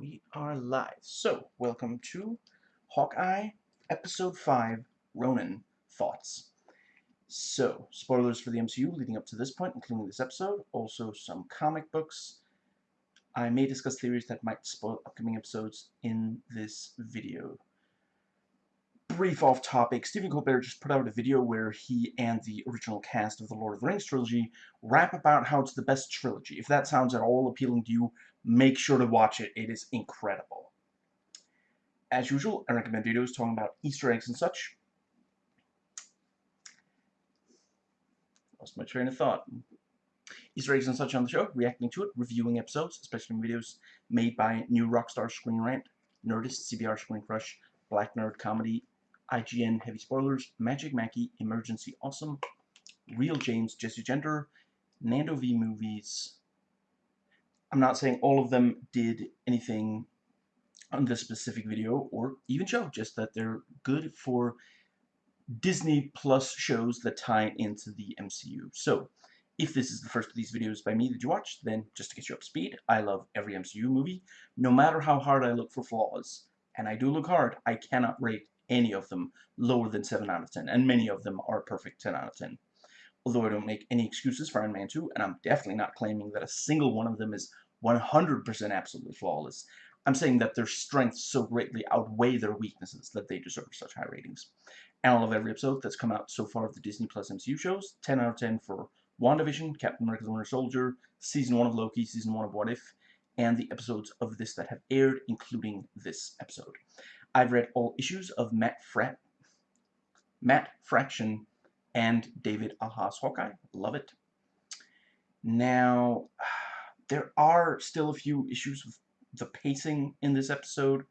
we are live. So, welcome to Hawkeye Episode 5 Ronin Thoughts. So, spoilers for the MCU leading up to this point, including this episode, also some comic books. I may discuss theories that might spoil upcoming episodes in this video. Brief off topic, Stephen Colbert just put out a video where he and the original cast of the Lord of the Rings trilogy rap about how it's the best trilogy. If that sounds at all appealing to you, make sure to watch it. It is incredible. As usual, I recommend videos talking about Easter eggs and such. Lost my train of thought. Easter eggs and such on the show, reacting to it, reviewing episodes, especially videos made by New Rockstars Screen Rant, Nerdist, CBR Screen Crush, Black Nerd Comedy, IGN Heavy Spoilers, Magic Mackie, Emergency Awesome, Real James, Jesse Gender, Nando V Movies, I'm not saying all of them did anything on this specific video or even show, just that they're good for Disney Plus shows that tie into the MCU. So, if this is the first of these videos by me that you watch, then just to get you up to speed, I love every MCU movie, no matter how hard I look for flaws. And I do look hard, I cannot rate any of them lower than 7 out of 10, and many of them are perfect 10 out of 10 although I don't make any excuses for Iron Man 2, and I'm definitely not claiming that a single one of them is 100% absolutely flawless. I'm saying that their strengths so greatly outweigh their weaknesses that they deserve such high ratings. And I love every episode that's come out so far of the Disney Plus MCU shows. 10 out of 10 for WandaVision, Captain America the Winter Soldier, Season 1 of Loki, Season 1 of What If, and the episodes of this that have aired, including this episode. I've read all issues of Matt Frat, Matt Fraction and David Aja's Hawkeye. Love it. Now, there are still a few issues with the pacing in this episode.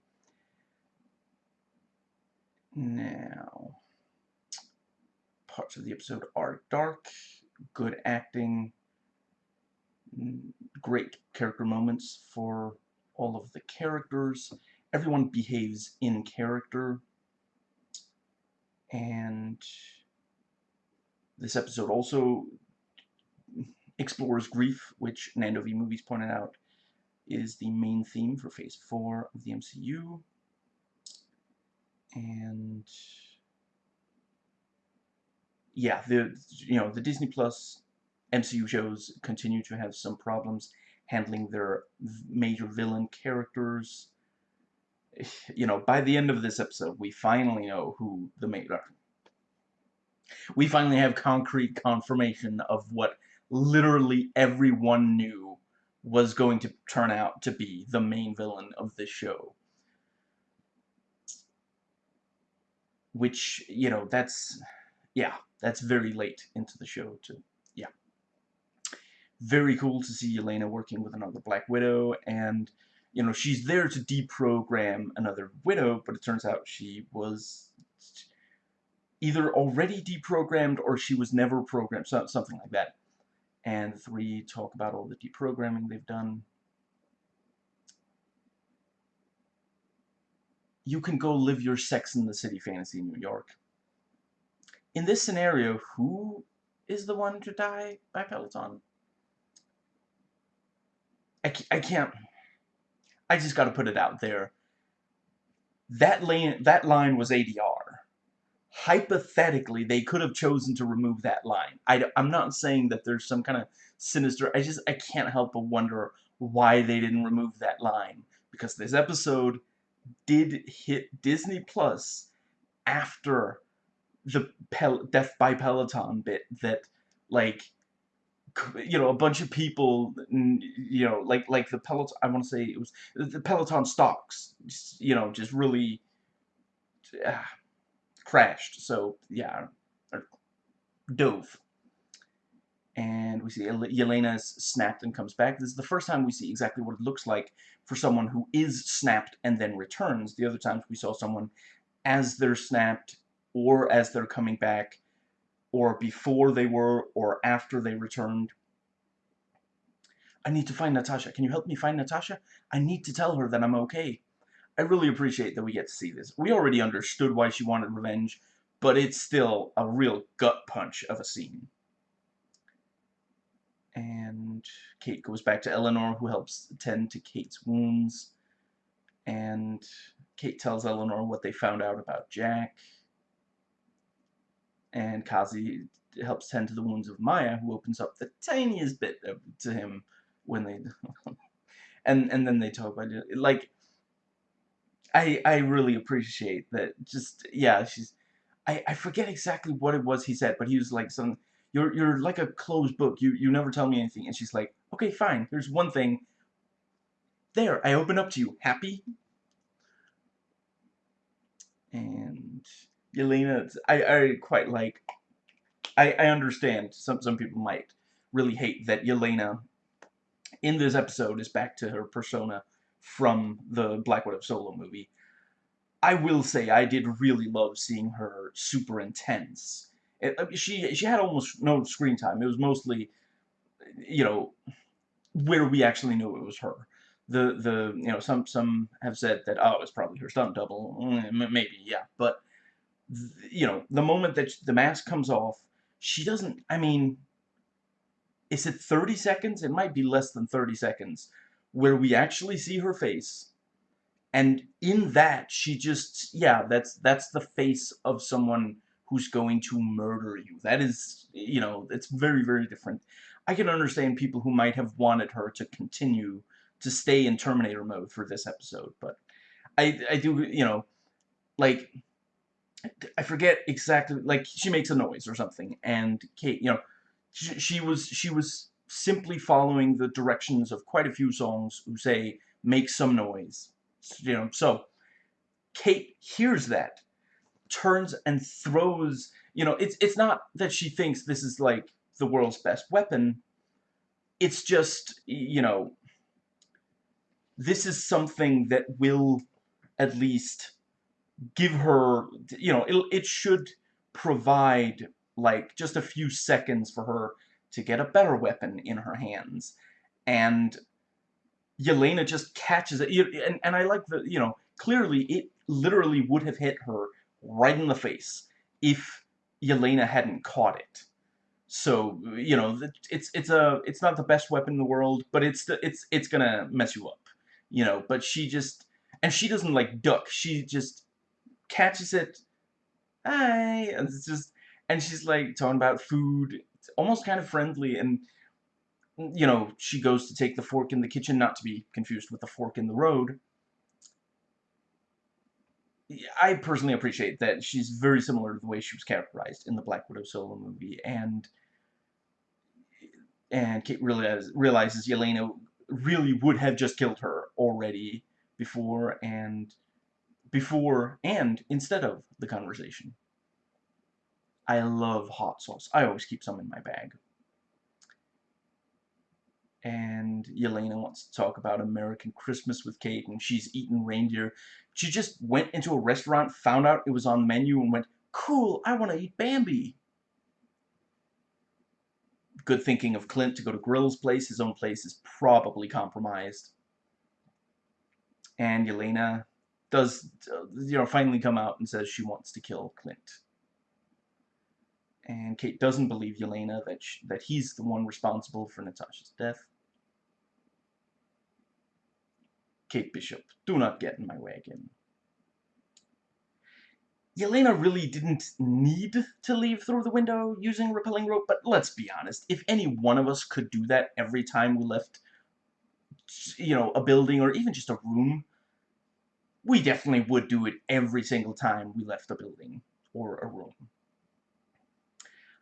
Now, parts of the episode are dark, good acting, mm, great character moments for all of the characters. Everyone behaves in character. And this episode also explores grief, which Nando V Movies pointed out is the main theme for Phase 4 of the MCU. And yeah, the you know the Disney Plus MCU shows continue to have some problems handling their major villain characters. You know, by the end of this episode, we finally know who the main we finally have concrete confirmation of what literally everyone knew was going to turn out to be the main villain of this show. Which, you know, that's, yeah, that's very late into the show to, yeah. Very cool to see Yelena working with another Black Widow, and, you know, she's there to deprogram another Widow, but it turns out she was either already deprogrammed or she was never programmed, so, something like that. And three, talk about all the deprogramming they've done. You can go live your Sex in the City fantasy in New York. In this scenario, who is the one to die by Peloton? I, I can't... I just gotta put it out there. That lane, that line was ADR hypothetically, they could have chosen to remove that line. I, am not saying that there's some kind of sinister, I just, I can't help but wonder why they didn't remove that line. Because this episode did hit Disney Plus after the Pel Death by Peloton bit that, like, you know, a bunch of people, you know, like, like the Peloton, I want to say it was, the Peloton stocks, you know, just really, uh, crashed. So, yeah, dove. And we see Yelena's snapped and comes back. This is the first time we see exactly what it looks like for someone who is snapped and then returns. The other times we saw someone as they're snapped or as they're coming back or before they were or after they returned. I need to find Natasha. Can you help me find Natasha? I need to tell her that I'm okay. I really appreciate that we get to see this. We already understood why she wanted revenge, but it's still a real gut punch of a scene. And Kate goes back to Eleanor, who helps tend to Kate's wounds. And Kate tells Eleanor what they found out about Jack. And Kazi helps tend to the wounds of Maya, who opens up the tiniest bit to him when they... and and then they talk about it. Like, I I really appreciate that. Just, yeah, she's... I, I forget exactly what it was he said, but he was like some... You're, you're like a closed book. You, you never tell me anything. And she's like, okay, fine. Here's one thing. There, I open up to you. Happy? And Yelena, I, I quite like, I, I understand some, some people might really hate that Yelena in this episode is back to her persona from the Black Widow solo movie. I will say I did really love seeing her super intense. It, she she had almost no screen time. It was mostly, you know, where we actually knew it was her. The the you know some some have said that oh it's probably her stunt double mm, maybe yeah but you know the moment that the mask comes off she doesn't I mean is it 30 seconds? It might be less than 30 seconds where we actually see her face. And in that she just yeah that's that's the face of someone who's going to murder you. That is you know it's very very different. I can understand people who might have wanted her to continue to stay in Terminator mode for this episode, but I, I do, you know, like, I forget exactly, like, she makes a noise or something, and Kate, you know, she, she was, she was simply following the directions of quite a few songs who say, make some noise, you know, so, Kate hears that, turns and throws, you know, it's, it's not that she thinks this is, like, the world's best weapon. It's just, you know, this is something that will at least give her, you know, it, it should provide like just a few seconds for her to get a better weapon in her hands. And Yelena just catches it. And, and I like the, you know, clearly it literally would have hit her right in the face if Yelena hadn't caught it. So you know, it's it's a it's not the best weapon in the world, but it's the, it's it's gonna mess you up, you know. But she just and she doesn't like duck. She just catches it. Hi, and it's just and she's like talking about food. It's almost kind of friendly and you know, she goes to take the fork in the kitchen, not to be confused with the fork in the road. I personally appreciate that she's very similar to the way she was characterized in the Black Widow solo movie, and and Kate realizes, realizes Yelena really would have just killed her already before and before and instead of the conversation. I love hot sauce. I always keep some in my bag. And Yelena wants to talk about American Christmas with Kate, and she's eaten reindeer. She just went into a restaurant, found out it was on the menu, and went, cool, I want to eat Bambi good thinking of Clint to go to Grill's place. His own place is probably compromised. And Yelena does, uh, you know, finally come out and says she wants to kill Clint. And Kate doesn't believe Yelena that, she, that he's the one responsible for Natasha's death. Kate Bishop, do not get in my way again. Yelena really didn't need to leave through the window using rappelling rope, but let's be honest, if any one of us could do that every time we left, you know, a building or even just a room, we definitely would do it every single time we left a building or a room.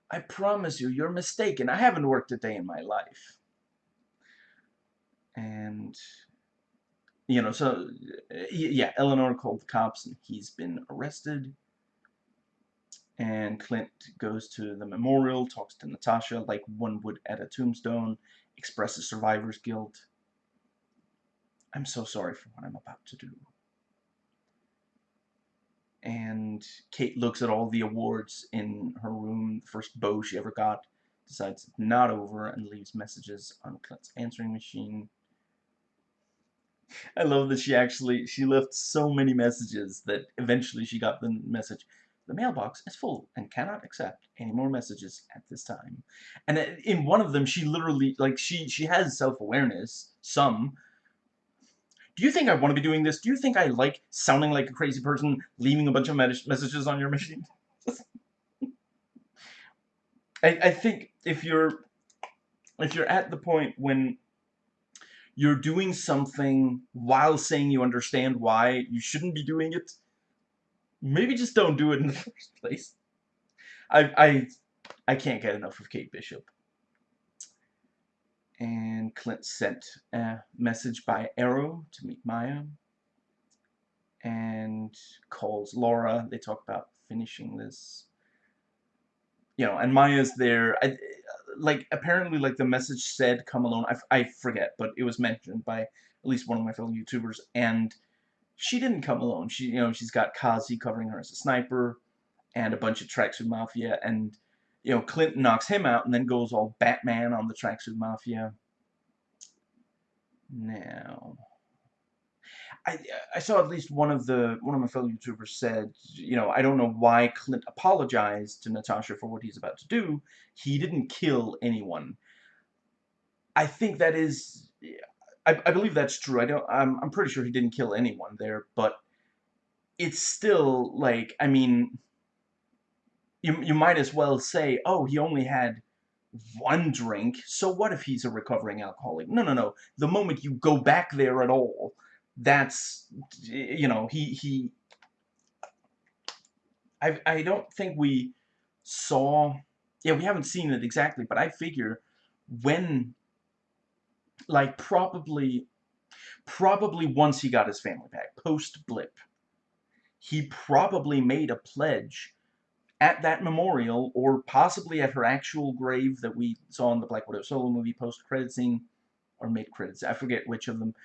I promise you, you're mistaken. I haven't worked a day in my life. And, you know, so, yeah, Eleanor called the cops and he's been arrested and Clint goes to the memorial, talks to Natasha like one would at a tombstone, expresses survivor's guilt. I'm so sorry for what I'm about to do. And Kate looks at all the awards in her room, the first bow she ever got, decides it's not over, and leaves messages on Clint's answering machine. I love that she actually, she left so many messages that eventually she got the message, the mailbox is full and cannot accept any more messages at this time. And in one of them, she literally, like, she, she has self-awareness, some. Do you think I want to be doing this? Do you think I like sounding like a crazy person, leaving a bunch of messages on your machine? I, I think if you're if you're at the point when you're doing something while saying you understand why you shouldn't be doing it, maybe just don't do it in the first place. I I I can't get enough of Kate Bishop. And Clint sent a message by Arrow to meet Maya. And calls Laura. They talk about finishing this. You know, and Maya's there. I, uh, like, apparently, like, the message said, come alone. I, I forget, but it was mentioned by at least one of my fellow YouTubers. And she didn't come alone. She, you know, she's got Kazi covering her as a sniper and a bunch of Tracksuit Mafia. And you know, Clinton knocks him out and then goes all Batman on the Tracksuit Mafia. Now, I I saw at least one of the one of my fellow YouTubers said, you know, I don't know why Clint apologized to Natasha for what he's about to do. He didn't kill anyone. I think that is, I, I believe that's true. I don't. I'm I'm pretty sure he didn't kill anyone there, but it's still like I mean you, you might as well say, oh, he only had one drink, so what if he's a recovering alcoholic? No, no, no. The moment you go back there at all, that's, you know, he, he, I, I don't think we saw, yeah, we haven't seen it exactly, but I figure when, like, probably, probably once he got his family back, post-blip, he probably made a pledge at that memorial, or possibly at her actual grave that we saw in the Black Widow solo movie post-credit scene, or mid-credits, I forget which of them,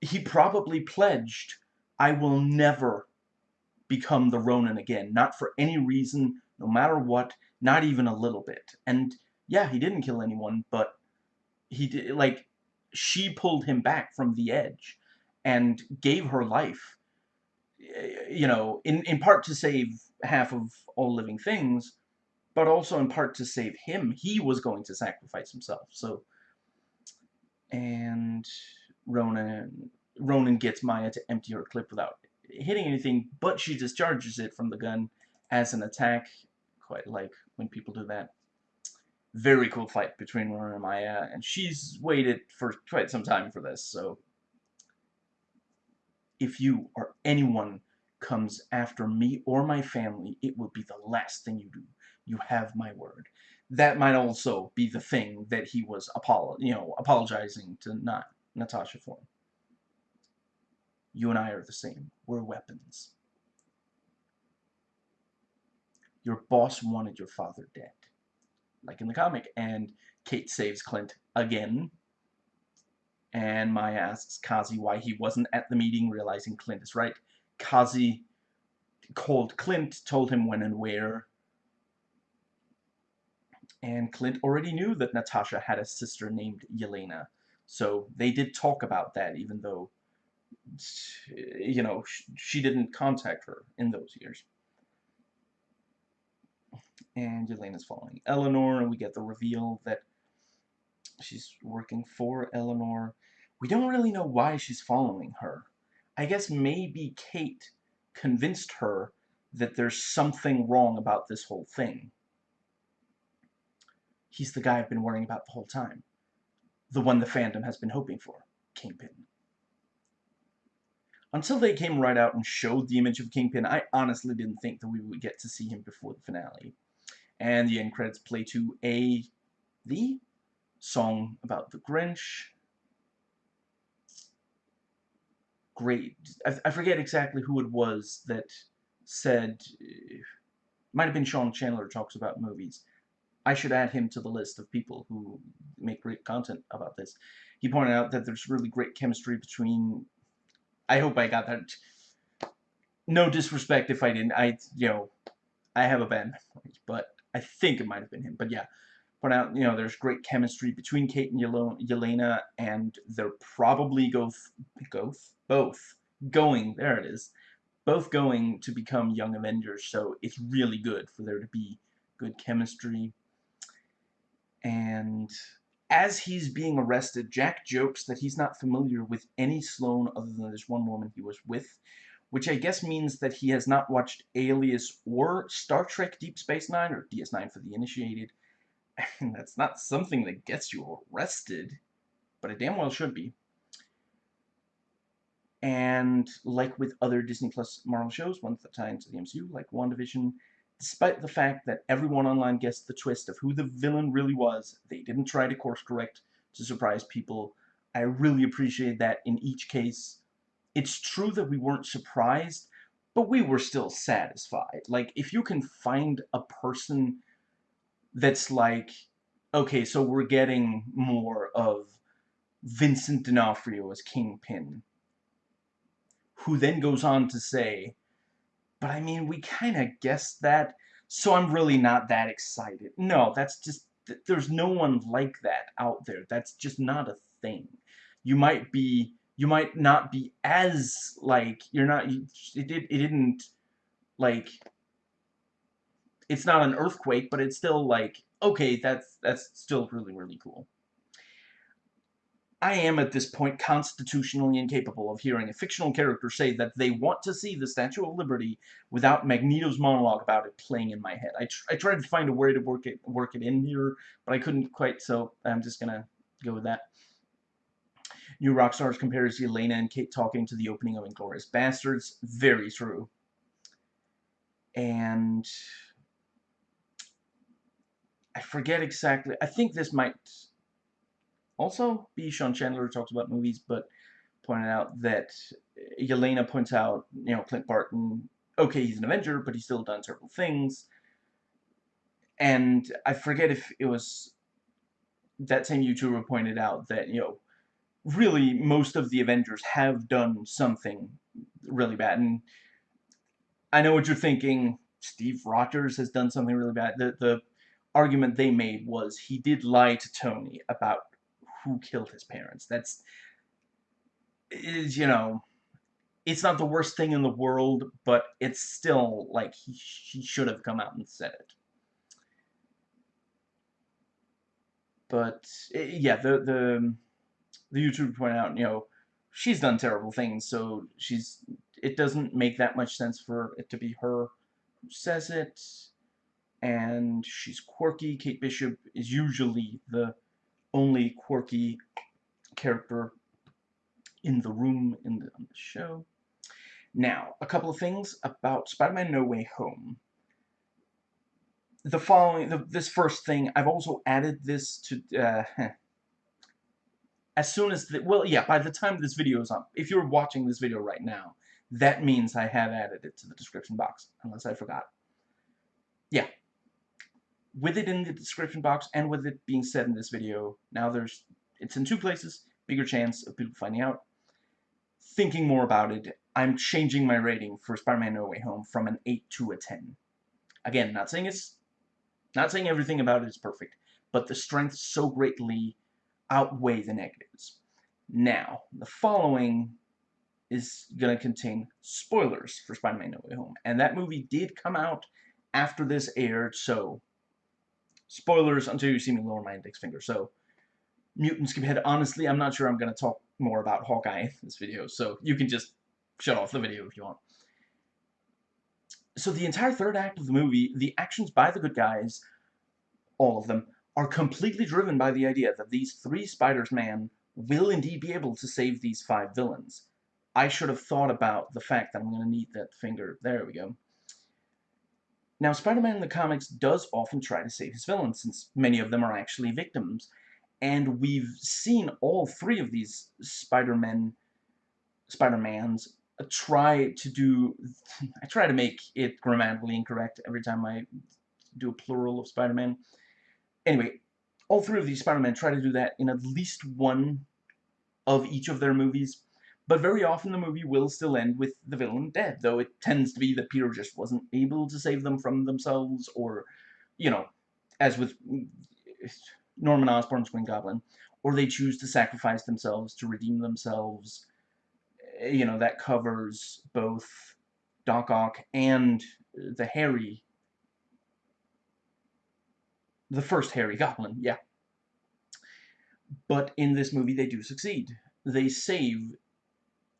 he probably pledged, I will never become the Ronin again, not for any reason, no matter what, not even a little bit. And yeah, he didn't kill anyone, but he did, like, she pulled him back from the edge and gave her life, eh, you know, in, in part to save half of all living things, but also in part to save him. He was going to sacrifice himself. So, and Ronin, Ronin gets Maya to empty her clip without hitting anything, but she discharges it from the gun as an attack. Quite like when people do that. Very cool fight between Ronin and Maya, and she's waited for quite some time for this, so if you or anyone comes after me or my family, it will be the last thing you do. You have my word. That might also be the thing that he was apolo you know, apologizing to not Natasha for. You and I are the same. We're weapons. Your boss wanted your father dead. Like in the comic. And Kate saves Clint again. And Maya asks Kazi why he wasn't at the meeting, realizing Clint is right. Kazi called Clint, told him when and where. And Clint already knew that Natasha had a sister named Yelena. So they did talk about that, even though, you know, she didn't contact her in those years. And Yelena's following Eleanor, and we get the reveal that she's working for Eleanor. We don't really know why she's following her. I guess maybe Kate convinced her that there's something wrong about this whole thing. He's the guy I've been worrying about the whole time. The one the fandom has been hoping for. Kingpin. Until they came right out and showed the image of Kingpin, I honestly didn't think that we would get to see him before the finale. And the end credits play to a... the song about the Grinch, great. I, I forget exactly who it was that said, uh, might have been Sean Chandler talks about movies. I should add him to the list of people who make great content about this. He pointed out that there's really great chemistry between. I hope I got that. No disrespect if I didn't. I, you know, I have a bad memory, but I think it might have been him. But yeah, point out, you know, there's great chemistry between Kate and Yelena, and they're probably go, both, both going, there it is, both going to become Young Avengers, so it's really good for there to be good chemistry. And as he's being arrested, Jack jokes that he's not familiar with any Sloane other than this one woman he was with, which I guess means that he has not watched Alias or Star Trek Deep Space Nine, or DS9 for the initiated. And that's not something that gets you arrested, but it damn well should be. And like with other Disney Plus Marvel shows, ones that tie into the MCU, like WandaVision, despite the fact that everyone online guessed the twist of who the villain really was, they didn't try to course correct to surprise people. I really appreciate that in each case. It's true that we weren't surprised, but we were still satisfied. Like, if you can find a person that's like, okay, so we're getting more of Vincent D'Onofrio as Kingpin, who then goes on to say, but I mean, we kind of guessed that, so I'm really not that excited. No, that's just, there's no one like that out there. That's just not a thing. You might be, you might not be as, like, you're not, it, did, it didn't, like, it's not an earthquake, but it's still, like, okay, that's, that's still really, really cool. I am at this point constitutionally incapable of hearing a fictional character say that they want to see the Statue of Liberty without Magneto's monologue about it playing in my head. I, tr I tried to find a way to work it work it in here, but I couldn't quite, so I'm just gonna go with that. New Rockstars compares Yelena and Kate talking to the opening of Inglourious Basterds. Very true. And I forget exactly. I think this might also be Sean Chandler talks about movies, but pointed out that uh, Yelena points out, you know, Clint Barton, okay, he's an Avenger, but he's still done several things. And I forget if it was that same YouTuber pointed out that, you know, really most of the Avengers have done something really bad. And I know what you're thinking, Steve Rogers has done something really bad. The, the argument they made was he did lie to Tony about who killed his parents. That's, is, you know, it's not the worst thing in the world, but it's still, like, he, he should have come out and said it. But, eh, yeah, the, the, the YouTuber pointed out, you know, she's done terrible things, so she's, it doesn't make that much sense for it to be her who says it, and she's quirky. Kate Bishop is usually the only quirky character in the room in the, the show. Now, a couple of things about Spider-Man No Way Home. The following, the, this first thing, I've also added this to, uh, as soon as, the, well, yeah, by the time this video is up, if you're watching this video right now, that means I have added it to the description box, unless I forgot. Yeah, with it in the description box and with it being said in this video, now there's, it's in two places, bigger chance of people finding out. Thinking more about it, I'm changing my rating for Spider-Man No Way Home from an 8 to a 10. Again, not saying it's, not saying everything about it is perfect, but the strengths so greatly outweigh the negatives. Now, the following is going to contain spoilers for Spider-Man No Way Home, and that movie did come out after this aired, so Spoilers until you see me lower my index finger. So, mutant skip ahead. Honestly, I'm not sure I'm going to talk more about Hawkeye in this video, so you can just shut off the video if you want. So the entire third act of the movie, the actions by the good guys, all of them, are completely driven by the idea that these three Spiders-Man will indeed be able to save these five villains. I should have thought about the fact that I'm going to need that finger. There we go. Now, Spider-Man in the comics does often try to save his villains, since many of them are actually victims. And we've seen all three of these Spider-Men, Spider-Mans try to do... I try to make it grammatically incorrect every time I do a plural of Spider-Man. Anyway, all three of these Spider-Men try to do that in at least one of each of their movies. But very often the movie will still end with the villain dead, though it tends to be that Peter just wasn't able to save them from themselves, or, you know, as with Norman Osborn's Green Goblin, or they choose to sacrifice themselves to redeem themselves. Eh, you know, that covers both Doc Ock and the Harry, the first Harry Goblin, yeah. But in this movie, they do succeed. They save.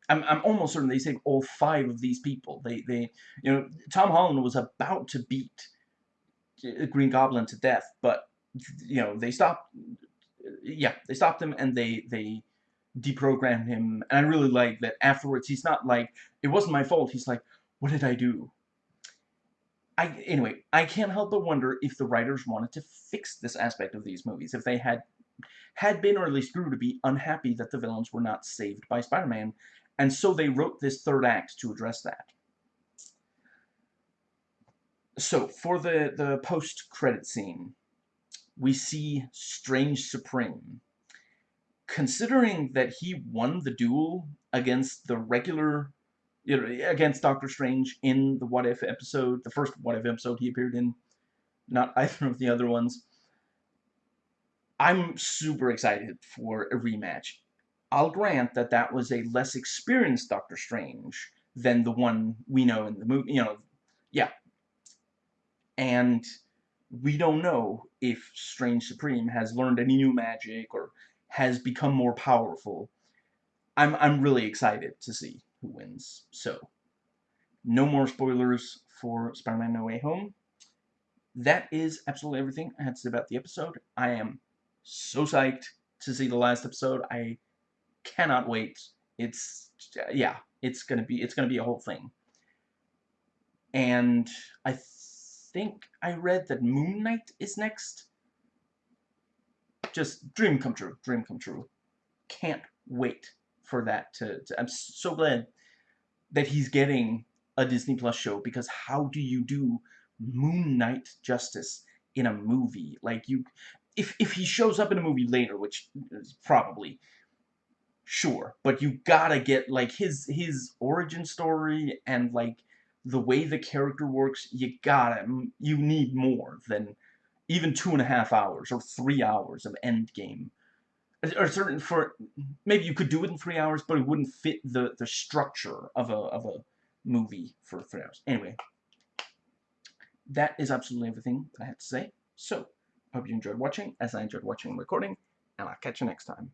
I'm, I'm almost certain they saved all five of these people. They, they, you know, Tom Holland was about to beat uh, Green Goblin to death, but you know they stopped. Yeah, they stopped him and they they deprogram him. And I really like that afterwards he's not like, it wasn't my fault. He's like, what did I do? I, anyway, I can't help but wonder if the writers wanted to fix this aspect of these movies. If they had had been, or at least grew to be, unhappy that the villains were not saved by Spider-Man. And so they wrote this third act to address that. So, for the, the post-credit scene, we see Strange Supreme considering that he won the duel against the regular, you know, against Doctor Strange in the What If episode, the first What If episode he appeared in, not either of the other ones, I'm super excited for a rematch. I'll grant that that was a less experienced Doctor Strange than the one we know in the movie, you know, yeah. And we don't know if Strange Supreme has learned any new magic or has become more powerful. I'm, I'm really excited to see who wins. So, no more spoilers for Spider-Man No Way Home. That is absolutely everything I had to say about the episode. I am so psyched to see the last episode. I cannot wait. It's, yeah, it's gonna be, it's gonna be a whole thing. And I think I read that Moon Knight is next just dream come true, dream come true. Can't wait for that to, to I'm so glad that he's getting a Disney Plus show because how do you do Moon Knight justice in a movie? Like you, if if he shows up in a movie later, which probably sure, but you gotta get like his his origin story and like the way the character works. You gotta you need more than even two and a half hours or three hours of Endgame. Or certain for maybe you could do it in three hours, but it wouldn't fit the the structure of a of a movie for three hours. Anyway, that is absolutely everything that I have to say. So, hope you enjoyed watching, as I enjoyed watching and recording, and I'll catch you next time.